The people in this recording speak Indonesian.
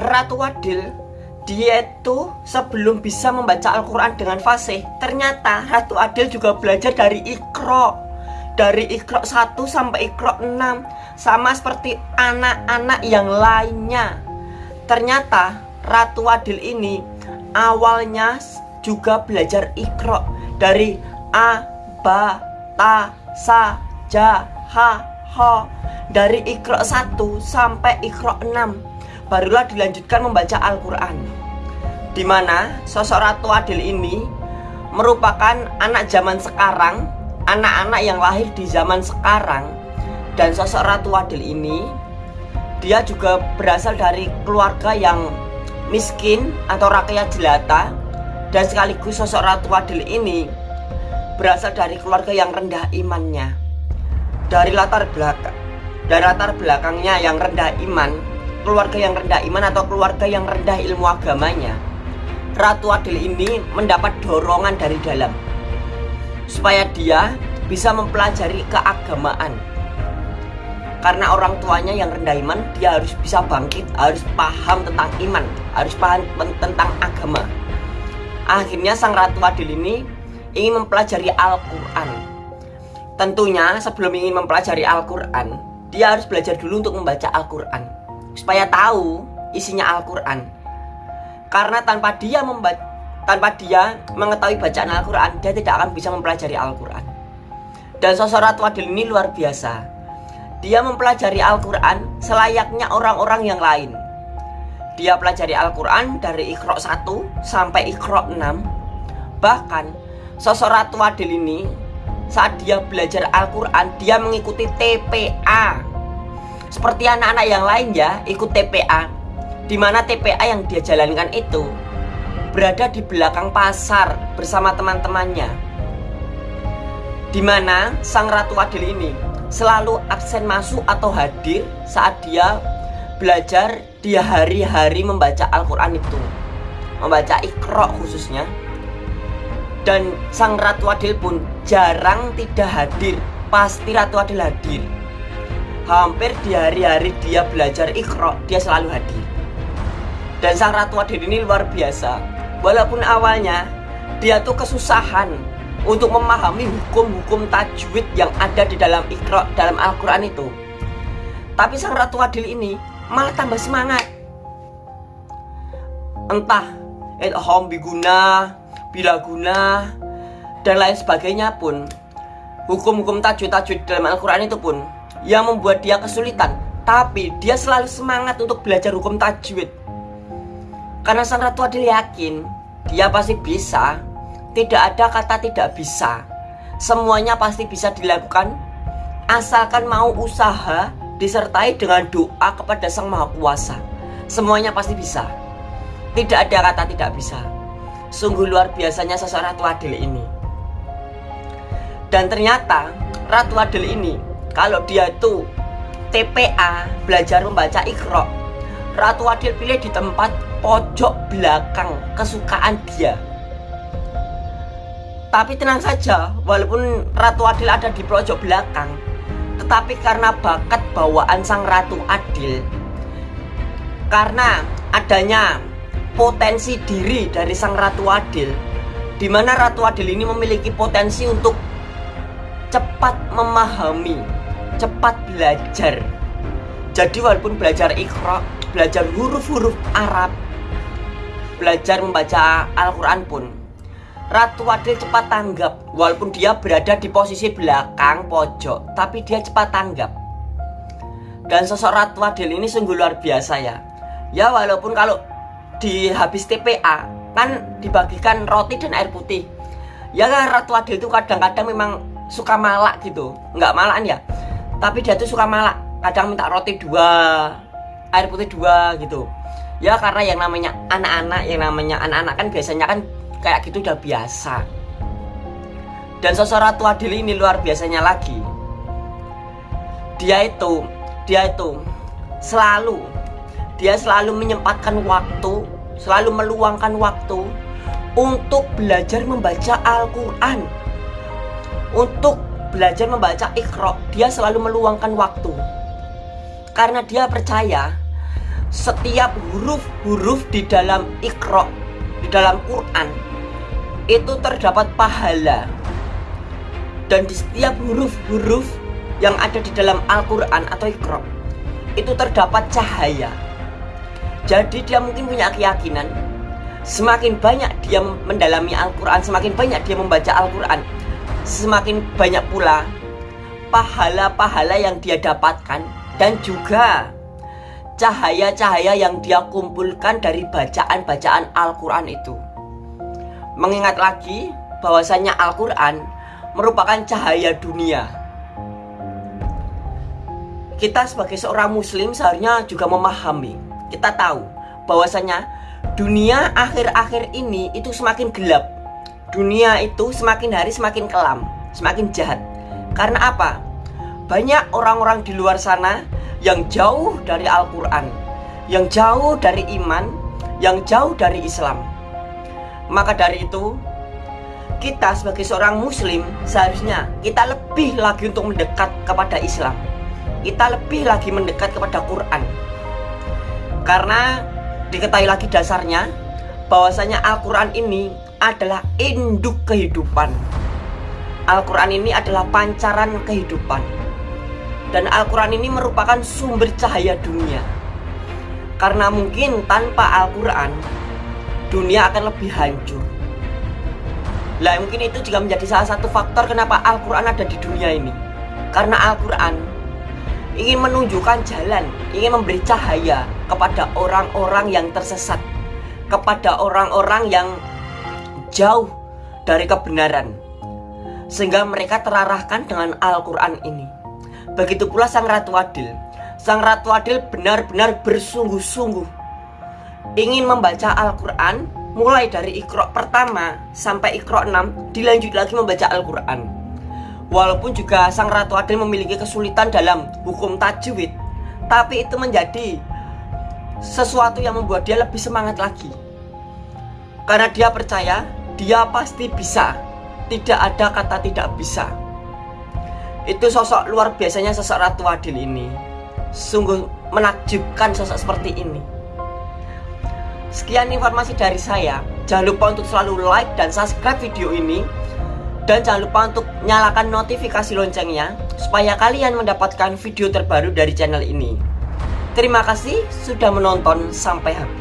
Ratu Adil dia itu sebelum bisa membaca Al-Quran dengan fasih ternyata Ratu Adil juga belajar dari Iqra. Dari Iqra 1 sampai Iqra 6 sama seperti anak-anak yang lainnya. Ternyata Ratu Adil ini awalnya juga belajar Iqra dari A, Ba, Ta, Sa, Ja, Ha, Ho dari Iqra 1 sampai Iqra 6 barulah dilanjutkan membaca Al-Quran di mana sosok Ratu Adil ini merupakan anak zaman sekarang anak-anak yang lahir di zaman sekarang. Dan sosok Ratu Adil ini dia juga berasal dari keluarga yang miskin atau rakyat jelata. Dan sekaligus sosok Ratu Adil ini berasal dari keluarga yang rendah imannya. Dari latar belakang dari latar belakangnya yang rendah iman keluarga yang rendah iman atau keluarga yang rendah ilmu agamanya Ratu Adil ini mendapat dorongan dari dalam supaya dia bisa mempelajari keagamaan. Karena orang tuanya yang rendah iman dia harus bisa bangkit harus paham tentang iman harus paham tentang agama. Akhirnya sang Ratu Adil ini ingin mempelajari Al-Quran. Tentunya sebelum ingin mempelajari Al-Quran dia harus belajar dulu untuk membaca Al-Quran supaya tahu isinya Al-Quran. Karena tanpa dia membaca tanpa dia mengetahui bacaan Al-Quran dia tidak akan bisa mempelajari Al-Quran. Dan sosok Ratu Adil ini luar biasa. Dia mempelajari Al-Quran selayaknya orang-orang yang lain. Dia pelajari Al-Quran dari Iqra 1 sampai Iqra 6 bahkan sosok Ratu Adil ini saat dia belajar Al-Quran dia mengikuti TPA seperti anak-anak yang lain ya ikut TPA di mana TPA yang dia jalankan itu berada di belakang pasar bersama teman-temannya. Di mana sang Ratu Adil ini selalu absen masuk atau hadir saat dia belajar di hari-hari membaca Al-Quran itu. Membaca ikro khususnya. Dan sang Ratu Adil pun jarang tidak hadir. Pasti Ratu Adil hadir hampir di hari-hari dia belajar ikhro dia selalu hadir. Dan sang ratu adil ini luar biasa. Walaupun awalnya dia tuh kesusahan untuk memahami hukum-hukum tajwid yang ada di dalam ikhro dalam Al-Quran itu. Tapi sang ratu adil ini malah tambah semangat. Entah idham biguna bila guna dan lain sebagainya pun. Hukum-hukum tajwid-tajwid dalam Al-Quran itu pun yang membuat dia kesulitan tapi dia selalu semangat untuk belajar hukum tajwid. Karena sang ratu adil yakin dia pasti bisa tidak ada kata tidak bisa. Semuanya pasti bisa dilakukan asalkan mau usaha disertai dengan doa kepada sang maha kuasa. Semuanya pasti bisa. Tidak ada kata tidak bisa. Sungguh luar biasanya seseorang ratu adil ini. Dan ternyata ratu adil ini kalau dia itu TPA belajar membaca ikro Ratu Adil pilih di tempat pojok belakang kesukaan dia. Tapi tenang saja walaupun Ratu Adil ada di pojok belakang tetapi karena bakat bawaan sang Ratu Adil karena adanya potensi diri dari sang Ratu Adil di mana Ratu Adil ini memiliki potensi untuk cepat memahami cepat belajar. Jadi walaupun belajar ikhra belajar huruf-huruf Arab belajar membaca Al-Quran pun Ratu Adil cepat tanggap. Walaupun dia berada di posisi belakang pojok tapi dia cepat tanggap. Dan sosok Ratu Adil ini sungguh luar biasa ya. Ya walaupun kalau di habis TPA kan dibagikan roti dan air putih. Ya Ratu Adil itu kadang-kadang memang suka malak gitu. Nggak malakan ya tapi dia tuh suka malak kadang minta roti dua air putih dua gitu. Ya karena yang namanya anak-anak yang namanya anak-anak kan biasanya kan kayak gitu udah biasa. Dan sosok Ratu Adil ini luar biasanya lagi. Dia itu dia itu selalu dia selalu menyempatkan waktu selalu meluangkan waktu untuk belajar membaca Al-Quran. Untuk belajar membaca ikro dia selalu meluangkan waktu. Karena dia percaya setiap huruf-huruf di dalam ikro di dalam Quran itu terdapat pahala. Dan di setiap huruf-huruf yang ada di dalam Al-Quran atau ikro itu terdapat cahaya. Jadi dia mungkin punya keyakinan semakin banyak dia mendalami Al-Quran semakin banyak dia membaca Al-Quran semakin banyak pula pahala-pahala yang dia dapatkan dan juga cahaya-cahaya yang dia kumpulkan dari bacaan-bacaan Al-Quran itu. Mengingat lagi bahwasanya Al-Quran merupakan cahaya dunia. Kita sebagai seorang muslim seharusnya juga memahami, kita tahu bahwasanya dunia akhir-akhir ini itu semakin gelap. Dunia itu semakin hari semakin kelam, semakin jahat. Karena apa? Banyak orang-orang di luar sana yang jauh dari Al-Quran, yang jauh dari iman, yang jauh dari Islam. Maka dari itu, kita sebagai seorang muslim seharusnya kita lebih lagi untuk mendekat kepada Islam. Kita lebih lagi mendekat kepada Quran. Karena diketahui lagi dasarnya bahwasanya Al-Quran ini adalah induk kehidupan. Al-Quran ini adalah pancaran kehidupan. Dan Al-Quran ini merupakan sumber cahaya dunia. Karena mungkin tanpa Al-Quran Dunia akan lebih hancur. Lah mungkin itu juga menjadi salah satu faktor kenapa Al-Quran ada di dunia ini. Karena Al-Quran ingin menunjukkan jalan Ingin memberi cahaya kepada orang-orang yang tersesat Kepada orang-orang yang jauh dari kebenaran Sehingga mereka terarahkan dengan Al-Quran ini Begitu pula sang Ratu Adil. Sang Ratu Adil benar-benar bersungguh-sungguh ingin membaca Al-Quran mulai dari ikro pertama sampai ikro 6 dilanjut lagi membaca Al-Quran. Walaupun juga sang Ratu Adil memiliki kesulitan dalam hukum tajwid, tapi itu menjadi sesuatu yang membuat dia lebih semangat lagi. Karena dia percaya dia pasti bisa, tidak ada kata tidak bisa. Itu sosok luar biasanya sosok Ratu Adil ini. Sungguh menakjubkan sosok seperti ini. Sekian informasi dari saya. Jangan lupa untuk selalu like dan subscribe video ini. Dan jangan lupa untuk nyalakan notifikasi loncengnya Supaya kalian mendapatkan video terbaru dari channel ini. Terima kasih sudah menonton sampai habis